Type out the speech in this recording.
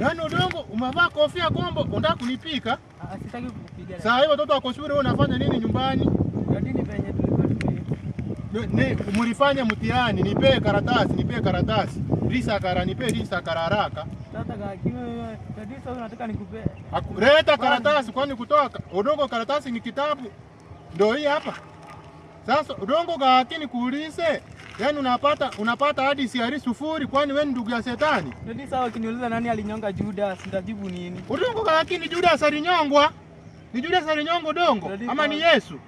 Yaani udongo umevaa kofia kombo, unataka kunipika? Ah, sitaki kukupiga. Sasa hiyo watoto wako shule, wewe unafanya nini nyumbani? Dadi ni venye tulikuwa mlifanya mtihani, nipee karatasi, nipee karatasi. Risa kara, nipee risa kara haraka. sasa kakiwa dadi sasa unataka nikupe. Leta karatasi, kwani kutoa udongo karatasi ni kitabu? Ndio hii hapa. Sasa udongo gakini kuulize, yaani unapata unapata hadi siari sufuri, kwani wewe ni ndugu ya shetani? Ndio sawa, ukiniuliza nani alinyonga Judas nitajibu nini? Udongo gakini Judas alinyongwa? Ni Judas alinyongwa udongo ama ni. Yesu?